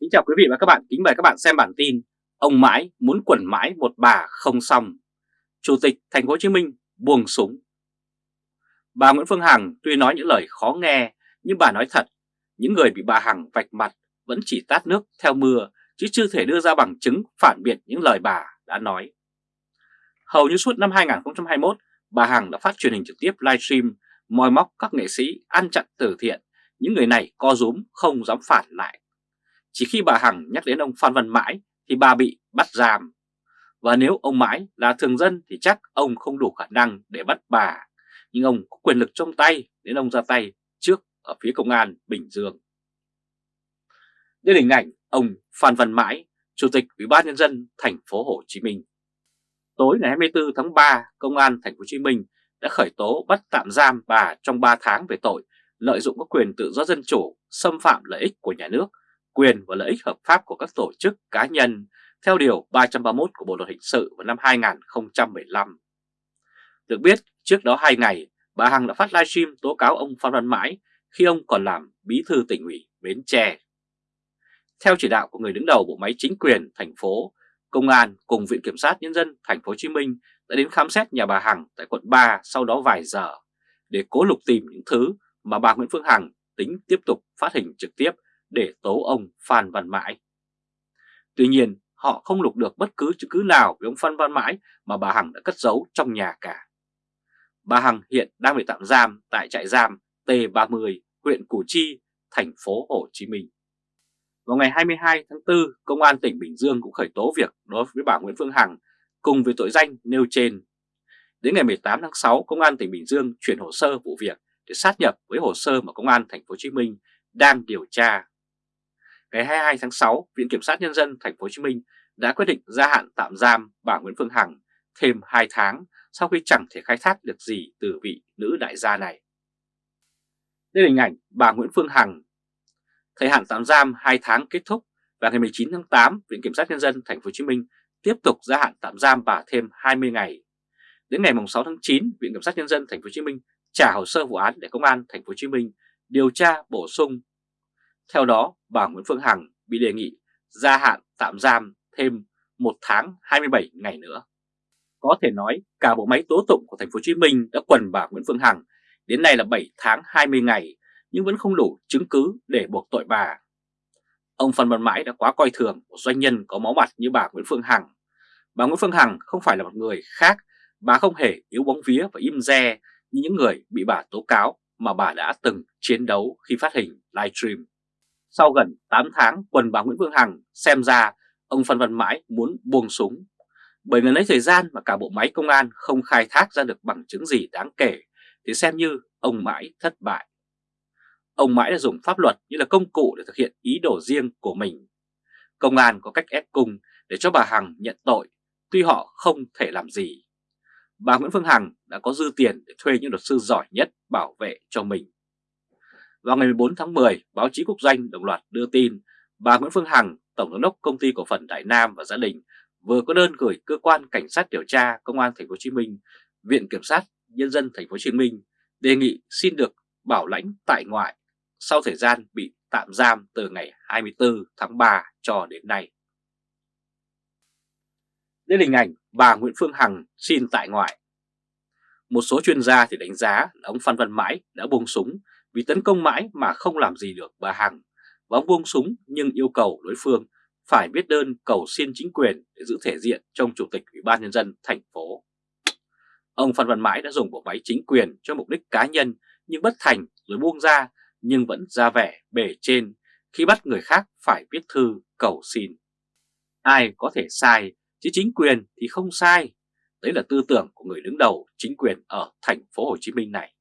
Kính chào quý vị và các bạn, kính mời các bạn xem bản tin Ông mãi muốn quẩn mãi một bà không xong. Chủ tịch Thành phố Hồ Chí Minh buông súng. Bà Nguyễn Phương Hằng tuy nói những lời khó nghe nhưng bà nói thật Những người bị bà Hằng vạch mặt vẫn chỉ tát nước theo mưa chứ chưa thể đưa ra bằng chứng phản biện những lời bà đã nói. Hầu như suốt năm 2021 bà Hằng đã phát truyền hình trực tiếp livestream moi móc các nghệ sĩ ăn chặn từ thiện. Những người này co rúm không dám phản lại chỉ khi bà Hằng nhắc đến ông Phan Văn Mãi thì bà bị bắt giam. Và nếu ông Mãi là thường dân thì chắc ông không đủ khả năng để bắt bà. Nhưng ông có quyền lực trong tay nên ông ra tay trước ở phía công an Bình Dương. Đây là hình ảnh ông Phan Văn Mãi, Chủ tịch Ủy ban nhân dân thành phố Hồ Chí Minh. Tối ngày 24 tháng 3, Công an thành phố Hồ Chí Minh đã khởi tố bắt tạm giam bà trong 3 tháng về tội lợi dụng các quyền tự do dân chủ, xâm phạm lợi ích của nhà nước quyền và lợi ích hợp pháp của các tổ chức cá nhân theo Điều 331 của Bộ Luật Hình sự vào năm 2015. Được biết, trước đó 2 ngày, bà Hằng đã phát livestream tố cáo ông Phan Văn Mãi khi ông còn làm bí thư tỉnh ủy Bến Tre. Theo chỉ đạo của người đứng đầu bộ máy chính quyền thành phố, Công an cùng Viện Kiểm sát Nhân dân thành phố Hồ Chí Minh đã đến khám xét nhà bà Hằng tại quận 3 sau đó vài giờ để cố lục tìm những thứ mà bà Nguyễn Phương Hằng tính tiếp tục phát hình trực tiếp để tố ông Phan Văn Mãi. Tuy nhiên, họ không lục được bất cứ chứng cứ nào về ông Phan Văn Mãi mà bà Hằng đã cất giấu trong nhà cả. Bà Hằng hiện đang bị tạm giam tại trại giam T30, huyện Củ Chi, thành phố Hồ Chí Minh. Vào ngày 22 tháng 4, Công an tỉnh Bình Dương cũng khởi tố việc đối với bà Nguyễn Phương Hằng cùng với tội danh nêu trên. Đến ngày 18 tháng 6, Công an tỉnh Bình Dương chuyển hồ sơ vụ việc để sát nhập với hồ sơ mà Công an thành phố Hồ Chí Minh đang điều tra ngày 22 tháng 6, Viện Kiểm sát Nhân dân Thành phố Hồ Chí Minh đã quyết định gia hạn tạm giam bà Nguyễn Phương Hằng thêm 2 tháng sau khi chẳng thể khai thác được gì từ vị nữ đại gia này. Đây là hình ảnh bà Nguyễn Phương Hằng. Thời hạn tạm giam 2 tháng kết thúc và ngày 19 tháng 8, Viện Kiểm sát Nhân dân Thành phố Hồ Chí Minh tiếp tục gia hạn tạm giam bà thêm 20 ngày. Đến ngày 6 tháng 9, Viện Kiểm sát Nhân dân Thành phố Hồ Chí Minh trả hồ sơ vụ án để Công an Thành phố Hồ Chí Minh điều tra bổ sung theo đó, bà Nguyễn Phương Hằng bị đề nghị gia hạn tạm giam thêm 1 tháng 27 ngày nữa. Có thể nói cả bộ máy tố tụng của thành phố Hồ Chí Minh đã quần bà Nguyễn Phương Hằng đến nay là 7 tháng 20 ngày nhưng vẫn không đủ chứng cứ để buộc tội bà. Ông Phan Văn Mãi đã quá coi thường một doanh nhân có máu mặt như bà Nguyễn Phương Hằng. Bà Nguyễn Phương Hằng không phải là một người khác, bà không hề yếu bóng vía và im re như những người bị bà tố cáo mà bà đã từng chiến đấu khi phát hình livestream. Sau gần 8 tháng quần bà Nguyễn Phương Hằng xem ra ông Phan Văn Mãi muốn buông súng. Bởi gần lấy thời gian mà cả bộ máy công an không khai thác ra được bằng chứng gì đáng kể thì xem như ông Mãi thất bại. Ông Mãi đã dùng pháp luật như là công cụ để thực hiện ý đồ riêng của mình. Công an có cách ép cung để cho bà Hằng nhận tội, tuy họ không thể làm gì. Bà Nguyễn Phương Hằng đã có dư tiền để thuê những luật sư giỏi nhất bảo vệ cho mình. Vào ngày 14 tháng 10, báo chí quốc doanh đồng loạt đưa tin bà Nguyễn Phương Hằng, Tổng giám đốc công ty cổ phần Đại Nam và gia đình vừa có đơn gửi cơ quan cảnh sát điều tra công an thành phố Hồ Chí Minh, Viện kiểm sát nhân dân thành phố Hồ Chí Minh đề nghị xin được bảo lãnh tại ngoại sau thời gian bị tạm giam từ ngày 24 tháng 3 cho đến nay. Đây là hình ảnh bà Nguyễn Phương Hằng xin tại ngoại. Một số chuyên gia thì đánh giá là ông Phan Văn Mãi đã buông súng vì tấn công mãi mà không làm gì được bà Hằng và ông buông súng nhưng yêu cầu đối phương phải viết đơn cầu xin chính quyền để giữ thể diện trong Chủ tịch Ủy ban Nhân dân thành phố. Ông Phan Văn Mãi đã dùng bộ máy chính quyền cho mục đích cá nhân nhưng bất thành rồi buông ra nhưng vẫn ra vẻ bề trên khi bắt người khác phải viết thư cầu xin. Ai có thể sai chứ chính quyền thì không sai. Đấy là tư tưởng của người đứng đầu chính quyền ở thành phố Hồ Chí Minh này.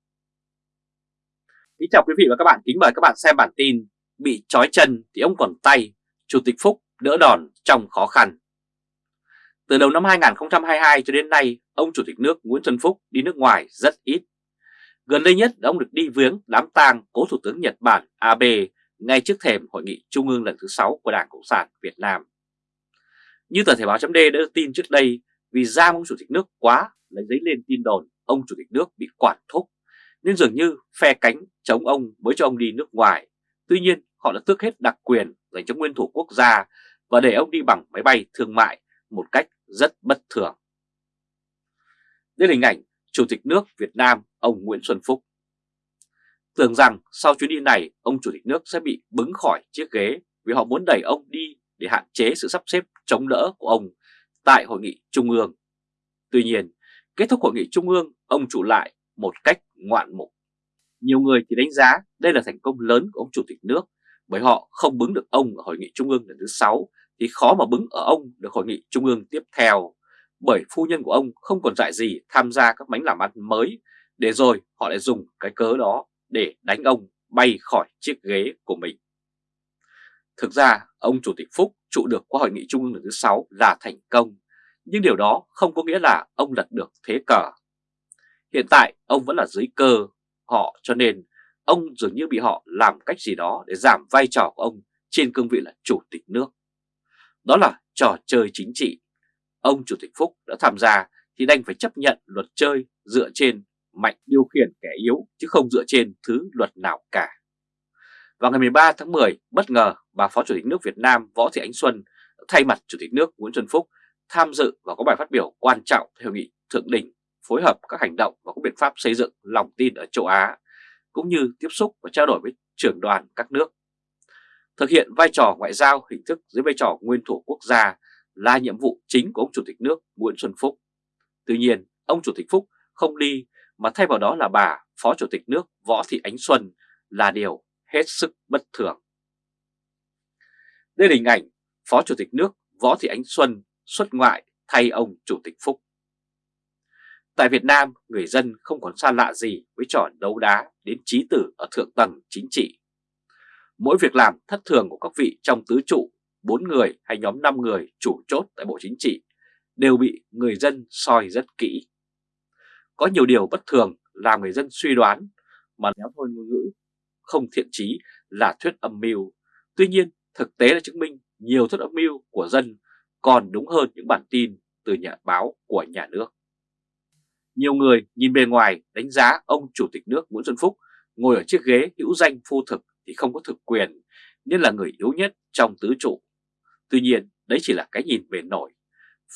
Kính chào quý vị và các bạn, kính mời các bạn xem bản tin Bị trói chân thì ông còn tay, Chủ tịch Phúc đỡ đòn trong khó khăn. Từ đầu năm 2022 cho đến nay, ông Chủ tịch nước Nguyễn Xuân Phúc đi nước ngoài rất ít. Gần đây nhất ông được đi viếng đám tang cố Thủ tướng Nhật Bản Abe ngay trước thềm Hội nghị Trung ương lần thứ 6 của Đảng Cộng sản Việt Nam. Như tờ Thể báo chấm đã đưa tin trước đây, vì giam ông Chủ tịch nước quá lấy giấy lên tin đồn ông Chủ tịch nước bị quản thúc nên dường như phe cánh chống ông mới cho ông đi nước ngoài. Tuy nhiên họ đã tước hết đặc quyền dành cho nguyên thủ quốc gia và để ông đi bằng máy bay thương mại một cách rất bất thường. Đây là hình ảnh Chủ tịch nước Việt Nam ông Nguyễn Xuân Phúc. Tưởng rằng sau chuyến đi này ông Chủ tịch nước sẽ bị bứng khỏi chiếc ghế vì họ muốn đẩy ông đi để hạn chế sự sắp xếp chống đỡ của ông tại Hội nghị Trung ương. Tuy nhiên, kết thúc Hội nghị Trung ương, ông chủ lại một cách ngoạn mục. Nhiều người thì đánh giá đây là thành công lớn của ông Chủ tịch nước bởi họ không bứng được ông ở Hội nghị Trung ương lần thứ 6 thì khó mà bứng ở ông được Hội nghị Trung ương tiếp theo bởi phu nhân của ông không còn dại gì tham gia các bánh làm ăn mới để rồi họ lại dùng cái cớ đó để đánh ông bay khỏi chiếc ghế của mình. Thực ra, ông Chủ tịch Phúc trụ được qua Hội nghị Trung ương lần thứ 6 là thành công, nhưng điều đó không có nghĩa là ông lật được thế cờ. Hiện tại, ông vẫn là dưới cơ họ cho nên ông dường như bị họ làm cách gì đó để giảm vai trò của ông trên cương vị là Chủ tịch nước. Đó là trò chơi chính trị. Ông Chủ tịch Phúc đã tham gia thì đành phải chấp nhận luật chơi dựa trên mạnh điều khiển kẻ yếu chứ không dựa trên thứ luật nào cả. Vào ngày 13 tháng 10, bất ngờ bà Phó Chủ tịch nước Việt Nam Võ Thị Ánh Xuân thay mặt Chủ tịch nước Nguyễn Xuân Phúc tham dự và có bài phát biểu quan trọng theo nghị thượng đỉnh phối hợp các hành động và các biện pháp xây dựng lòng tin ở châu Á, cũng như tiếp xúc và trao đổi với trưởng đoàn các nước. Thực hiện vai trò ngoại giao hình thức dưới vai trò nguyên thủ quốc gia là nhiệm vụ chính của ông Chủ tịch nước Nguyễn Xuân Phúc. Tuy nhiên, ông Chủ tịch Phúc không đi mà thay vào đó là bà Phó Chủ tịch nước Võ Thị Ánh Xuân là điều hết sức bất thường. Đây là hình ảnh Phó Chủ tịch nước Võ Thị Ánh Xuân xuất ngoại thay ông Chủ tịch Phúc. Tại Việt Nam, người dân không còn xa lạ gì với trò đấu đá đến trí tử ở thượng tầng chính trị. Mỗi việc làm thất thường của các vị trong tứ trụ, 4 người hay nhóm 5 người chủ chốt tại Bộ Chính trị đều bị người dân soi rất kỹ. Có nhiều điều bất thường làm người dân suy đoán mà nếu thôi ngôn ngữ không thiện trí là thuyết âm mưu. Tuy nhiên, thực tế đã chứng minh nhiều thuyết âm mưu của dân còn đúng hơn những bản tin từ nhà báo của nhà nước. Nhiều người nhìn bề ngoài đánh giá ông Chủ tịch nước Nguyễn Xuân Phúc ngồi ở chiếc ghế hữu danh phu thực thì không có thực quyền, nên là người yếu nhất trong tứ trụ. Tuy nhiên, đấy chỉ là cái nhìn bề nổi.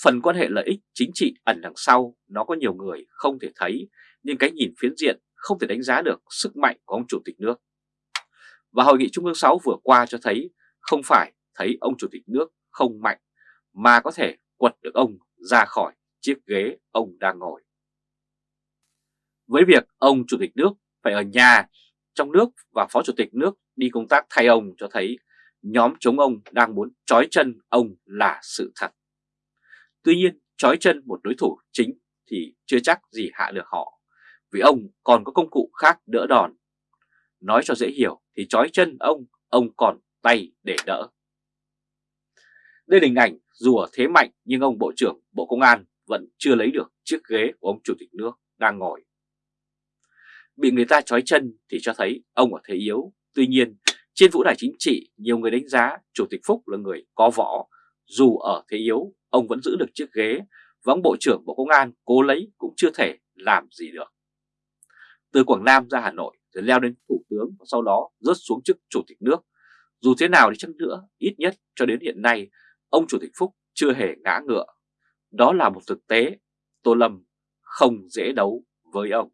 Phần quan hệ lợi ích chính trị ẩn đằng sau, nó có nhiều người không thể thấy, nhưng cái nhìn phiến diện không thể đánh giá được sức mạnh của ông Chủ tịch nước. Và Hội nghị Trung ương 6 vừa qua cho thấy không phải thấy ông Chủ tịch nước không mạnh, mà có thể quật được ông ra khỏi chiếc ghế ông đang ngồi. Với việc ông Chủ tịch nước phải ở nhà trong nước và Phó Chủ tịch nước đi công tác thay ông cho thấy nhóm chống ông đang muốn trói chân ông là sự thật. Tuy nhiên, trói chân một đối thủ chính thì chưa chắc gì hạ được họ, vì ông còn có công cụ khác đỡ đòn. Nói cho dễ hiểu thì trói chân ông, ông còn tay để đỡ. Đây là hình ảnh dù ở thế mạnh nhưng ông Bộ trưởng Bộ Công an vẫn chưa lấy được chiếc ghế của ông Chủ tịch nước đang ngồi. Bị người ta trói chân thì cho thấy ông ở thế yếu. Tuy nhiên, trên vũ đài chính trị, nhiều người đánh giá Chủ tịch Phúc là người có võ. Dù ở thế yếu, ông vẫn giữ được chiếc ghế và ông Bộ trưởng Bộ Công an cố lấy cũng chưa thể làm gì được. Từ Quảng Nam ra Hà Nội rồi leo đến Thủ tướng và sau đó rớt xuống chức Chủ tịch nước. Dù thế nào đi chăng nữa, ít nhất cho đến hiện nay, ông Chủ tịch Phúc chưa hề ngã ngựa. Đó là một thực tế, Tô Lâm không dễ đấu với ông.